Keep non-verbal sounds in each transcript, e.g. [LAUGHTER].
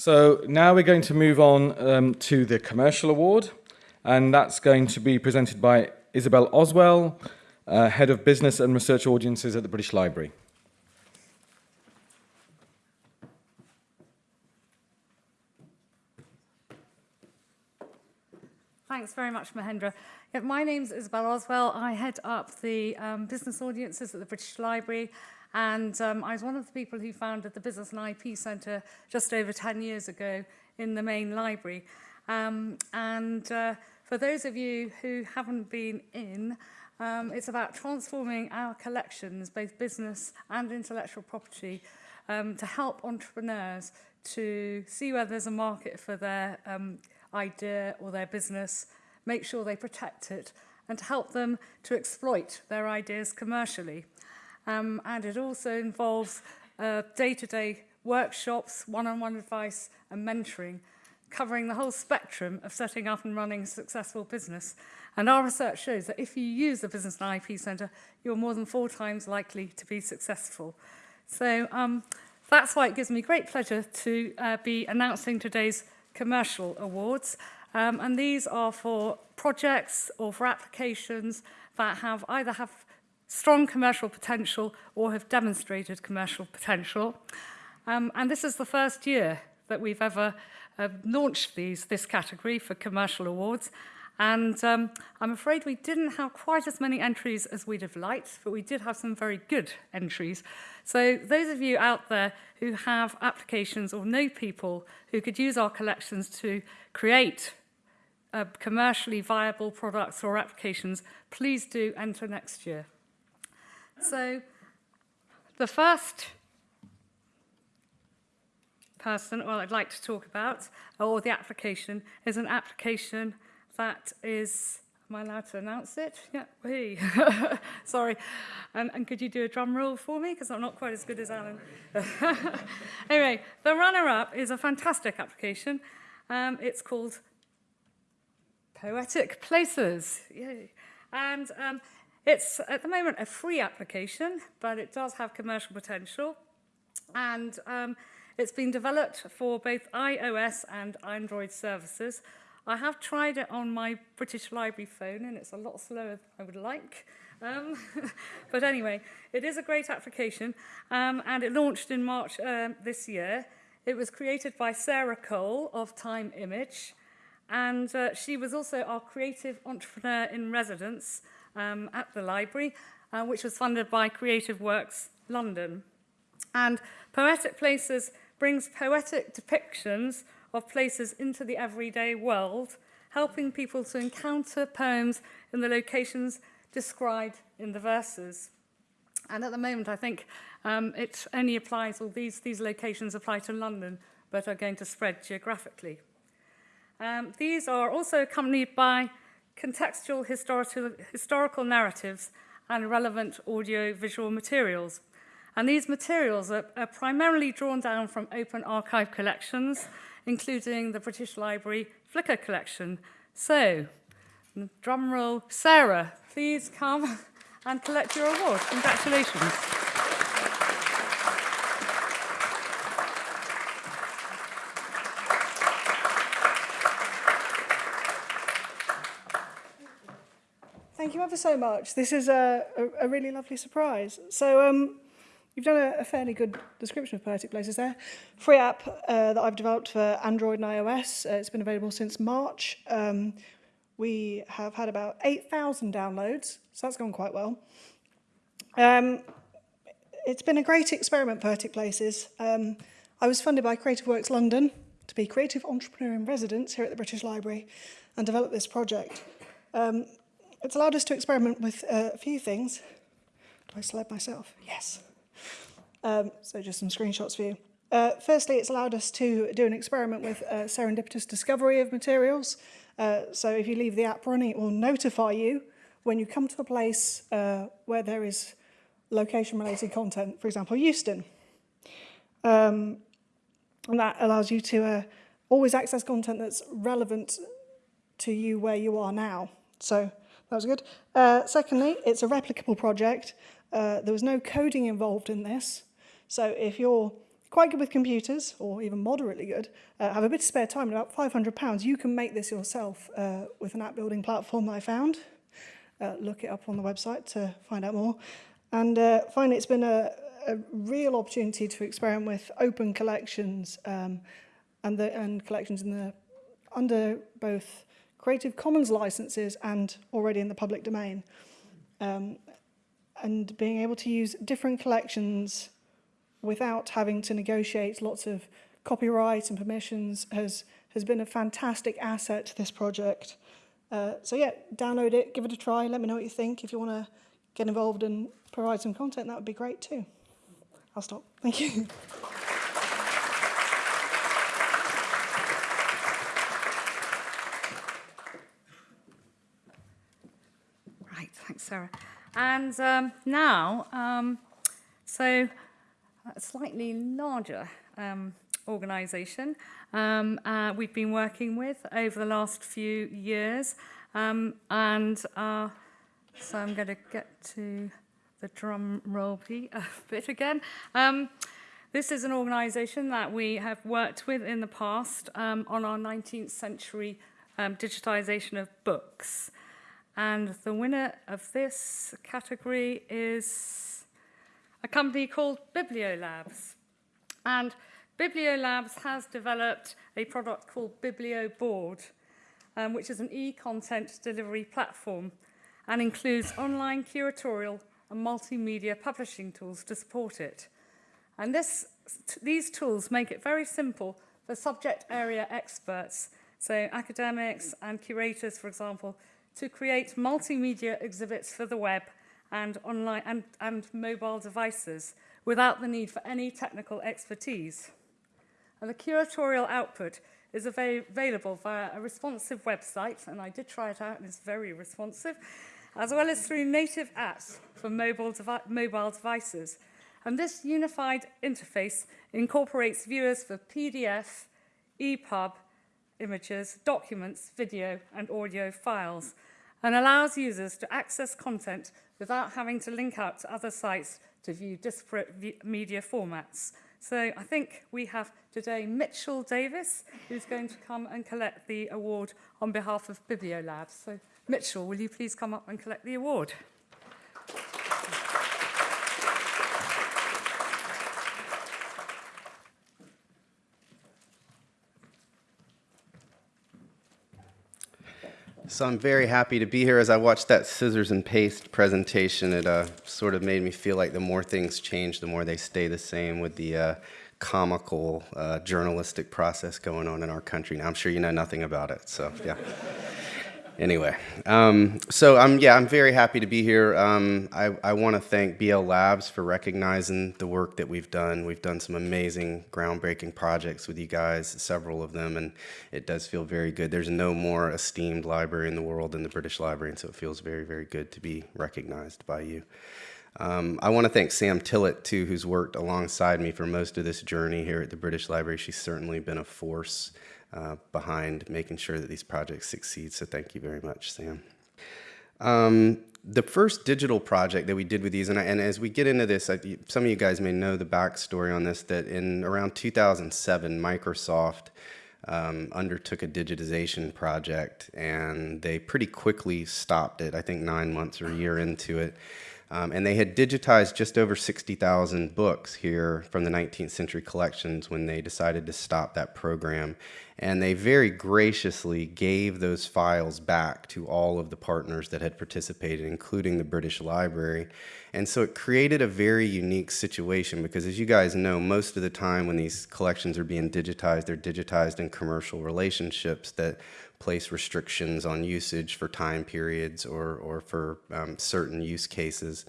So now we're going to move on um, to the commercial award, and that's going to be presented by Isabel Oswell, uh, Head of Business and Research Audiences at the British Library. Thanks very much, Mahendra. Yeah, my name's Isabel Oswell. I head up the um, business audiences at the British Library And um, I was one of the people who founded the Business and IP Centre just over 10 years ago in the main library. Um, and uh, for those of you who haven't been in, um, it's about transforming our collections, both business and intellectual property, um, to help entrepreneurs to see where there's a market for their um, idea or their business, make sure they protect it, and to help them to exploit their ideas commercially. Um, and it also involves uh, day-to-day -day workshops, one-on-one -on -one advice and mentoring, covering the whole spectrum of setting up and running a successful business. And our research shows that if you use the Business and IP Centre, you're more than four times likely to be successful. So um, that's why it gives me great pleasure to uh, be announcing today's commercial awards. Um, and these are for projects or for applications that have either have strong commercial potential or have demonstrated commercial potential. Um, and this is the first year that we've ever uh, launched these, this category for commercial awards. And um, I'm afraid we didn't have quite as many entries as we'd have liked, but we did have some very good entries. So those of you out there who have applications or know people who could use our collections to create uh, commercially viable products or applications, please do enter next year. So the first person, well, I'd like to talk about, or the application, is an application that is, am I allowed to announce it? Yeah, hey. [LAUGHS] Sorry. And, and could you do a drum roll for me? Because I'm not quite as good as Alan. [LAUGHS] anyway, the runner-up is a fantastic application. Um, it's called Poetic Places. Yay. And um, It's at the moment a free application, but it does have commercial potential. And um, it's been developed for both iOS and Android services. I have tried it on my British Library phone and it's a lot slower than I would like. Um, [LAUGHS] but anyway, it is a great application um, and it launched in March um, this year. It was created by Sarah Cole of Time Image and uh, she was also our creative entrepreneur in residence um, at the library, uh, which was funded by Creative Works London. And Poetic Places brings poetic depictions of places into the everyday world, helping people to encounter poems in the locations described in the verses. And at the moment, I think um, it only applies, or these, these locations apply to London, but are going to spread geographically. Um, these are also accompanied by contextual historical, narratives and relevant audio-visual materials. And these materials are, are primarily drawn down from open archive collections, including the British Library Flickr collection. So, drumroll, Sarah, please come [LAUGHS] and collect your award. Congratulations. You ever so much. This is a, a, a really lovely surprise. So um, you've done a, a fairly good description of Poetic Places there. Free app uh, that I've developed for Android and iOS. Uh, it's been available since March. Um, we have had about 8,000 downloads, so that's gone quite well. Um, it's been a great experiment, Poetic Places. Um, I was funded by Creative Works London to be creative entrepreneur in residence here at the British Library and develop this project. Um, it's allowed us to experiment with uh, a few things. Do I slide myself? Yes. Um, so just some screenshots for you. Uh, firstly, it's allowed us to do an experiment with uh, serendipitous discovery of materials. Uh, so if you leave the app running, it will notify you when you come to a place where there is location-related content, for example, Euston. Um, and that allows you to always access content that's relevant to you where you are now. So that was good. Uh, secondly, it's a replicable project. Uh, there was no coding involved in this. So if you're quite good with computers, or even moderately good, uh, have a bit of spare time, about £500, you can make this yourself uh, with an app building platform that I found. Uh, look it up on the website to find out more. And uh, finally, it's been a, a real opportunity to experiment with open collections um, and, the, and collections in the, under both Creative Commons licenses and already in the public domain. Um, and being able to use different collections without having to negotiate lots of copyright and permissions has, has been a fantastic asset to this project. Uh, so yeah, download it, give it a try, let me know what you think. If you want to get involved and provide some content, that would be great too. I'll stop. Thank you. Right, thanks, Sarah. And um, now, um, so a slightly larger um, organisation um, uh, we've been working with over the last few years. Um, and uh, so I'm going to get to the drum roll [LAUGHS] bit again. Um, this is an organisation that we have worked with in the past um, on our 19th century um, digitisation of books. And the winner of this category is a company called Bibliolabs. And Bibliolabs has developed a product called BiblioBoard, um, which is an e-content delivery platform and includes online curatorial and multimedia publishing tools to support it. And this, these tools make it very simple for subject area experts, so academics and curators, for example, to create multimedia exhibits for the web and online and, and mobile devices without the need for any technical expertise. And the curatorial output is avail available via a responsive website, and I did try it out, and it's very responsive, as well as through native apps for mobile, devi mobile devices. And this unified interface incorporates viewers for PDF, EPUB, images, documents, video and audio files and allows users to access content without having to link out to other sites to view disparate media formats. So I think we have today Mitchell Davis, who's going to come and collect the award on behalf of Bibliolabs. So Mitchell, will you please come up and collect the award? So I'm very happy to be here. As I watched that scissors and paste presentation, it uh, sort of made me feel like the more things change, the more they stay the same with the uh, comical uh, journalistic process going on in our country. Now, I'm sure you know nothing about it, so yeah anyway, um, so I'm yeah, I'm very happy to be here. Um, I, I want to thank BL Labs for recognizing the work that we've done. We've done some amazing, groundbreaking projects with you guys, several of them, and it does feel very good. There's no more esteemed library in the world than the British Library, and so it feels very, very good to be recognized by you. Um, I want to thank Sam Tillett, too, who's worked alongside me for most of this journey here at the British Library. She's certainly been a force uh, behind making sure that these projects succeed. So thank you very much, Sam. Um, the first digital project that we did with these, and, I, and as we get into this, I, some of you guys may know the backstory on this, that in around 2007, Microsoft um, undertook a digitization project and they pretty quickly stopped it, I think nine months or a year into it. Um, and they had digitized just over 60,000 books here from the 19th century collections when they decided to stop that program. And they very graciously gave those files back to all of the partners that had participated, including the British Library. And so it created a very unique situation because as you guys know, most of the time when these collections are being digitized, they're digitized in commercial relationships that place restrictions on usage for time periods or, or for um, certain use cases.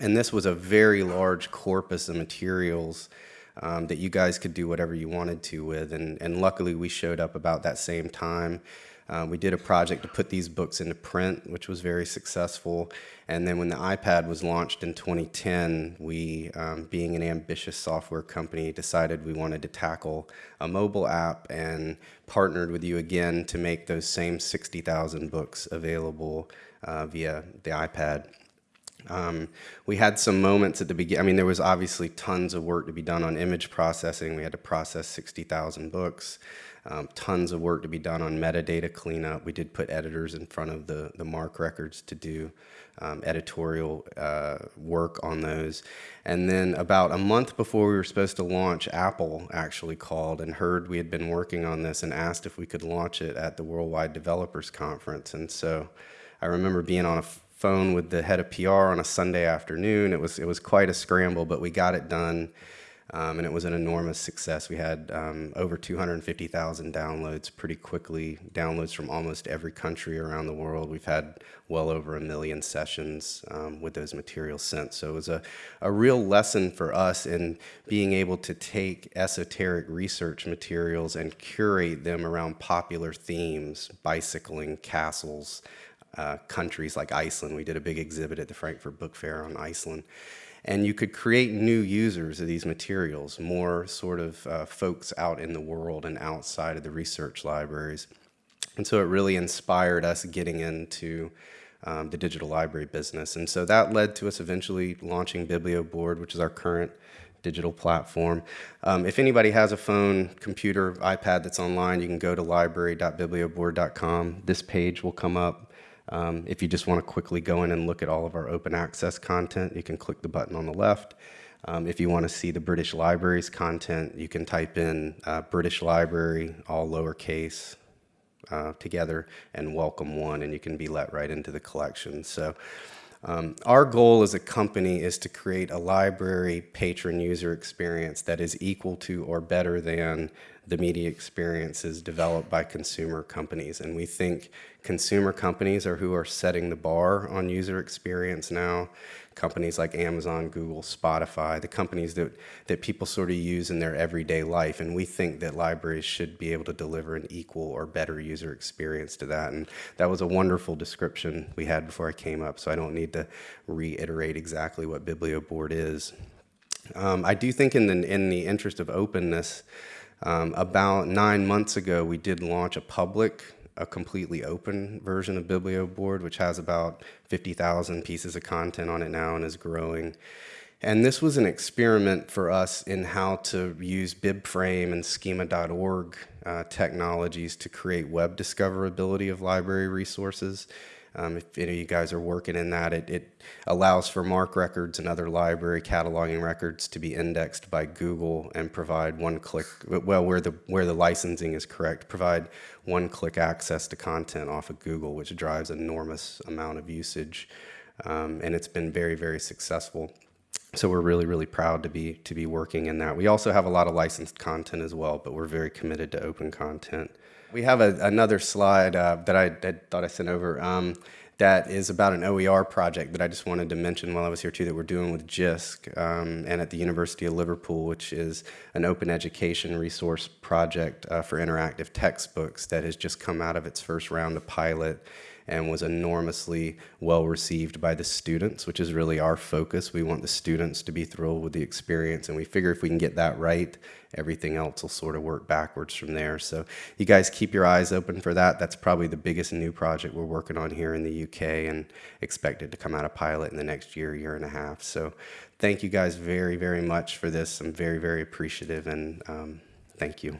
And this was a very large corpus of materials um, that you guys could do whatever you wanted to with. And, and luckily we showed up about that same time. Uh, we did a project to put these books into print, which was very successful. And then when the iPad was launched in 2010, we, um, being an ambitious software company, decided we wanted to tackle a mobile app and partnered with you again to make those same 60,000 books available uh, via the iPad. Um, we had some moments at the beginning. I mean, there was obviously tons of work to be done on image processing. We had to process 60,000 books. Um, tons of work to be done on metadata cleanup. We did put editors in front of the, the MARC records to do um, editorial uh, work on those. And then about a month before we were supposed to launch, Apple actually called and heard we had been working on this and asked if we could launch it at the Worldwide Developers Conference. And so I remember being on a phone with the head of PR on a Sunday afternoon. It was, it was quite a scramble, but we got it done. Um, and it was an enormous success. We had um, over 250,000 downloads pretty quickly, downloads from almost every country around the world. We've had well over a million sessions um, with those materials since. So it was a, a real lesson for us in being able to take esoteric research materials and curate them around popular themes, bicycling, castles, uh, countries like Iceland. We did a big exhibit at the Frankfurt Book Fair on Iceland. And you could create new users of these materials, more sort of uh, folks out in the world and outside of the research libraries. And so it really inspired us getting into um, the digital library business. And so that led to us eventually launching BiblioBoard, which is our current digital platform. Um, if anybody has a phone, computer, iPad that's online, you can go to library.biblioboard.com. This page will come up um, if you just want to quickly go in and look at all of our open access content, you can click the button on the left. Um, if you want to see the British Library's content, you can type in uh, British Library, all lowercase, uh, together, and welcome one, and you can be let right into the collection. So um, our goal as a company is to create a library patron user experience that is equal to or better than the media experiences developed by consumer companies. And we think consumer companies are who are setting the bar on user experience now. Companies like Amazon, Google, Spotify, the companies that, that people sort of use in their everyday life. And we think that libraries should be able to deliver an equal or better user experience to that. And that was a wonderful description we had before I came up, so I don't need to reiterate exactly what BiblioBoard is. Um, I do think in the, in the interest of openness, um, about nine months ago, we did launch a public, a completely open version of BiblioBoard, which has about 50,000 pieces of content on it now and is growing. And this was an experiment for us in how to use BibFrame and schema.org uh, technologies to create web discoverability of library resources. Um, if any of you guys are working in that, it, it, allows for MARC records and other library cataloging records to be indexed by Google and provide one-click, well, where the, where the licensing is correct, provide one-click access to content off of Google, which drives enormous amount of usage. Um, and it's been very, very successful. So we're really, really proud to be, to be working in that. We also have a lot of licensed content as well, but we're very committed to open content. We have a, another slide uh, that I, I, thought I sent over um, that is about an OER project that I just wanted to mention while I was here too that we're doing with JISC um, and at the University of Liverpool, which is an open education resource project uh, for interactive textbooks that has just come out of its first round of pilot and was enormously well received by the students, which is really our focus. We want the students to be thrilled with the experience, and we figure if we can get that right, everything else will sort of work backwards from there. So you guys keep your eyes open for that. That's probably the biggest new project we're working on here in the UK and expected to come out of pilot in the next year, year and a half. So thank you guys very, very much for this. I'm very, very appreciative and um, thank you.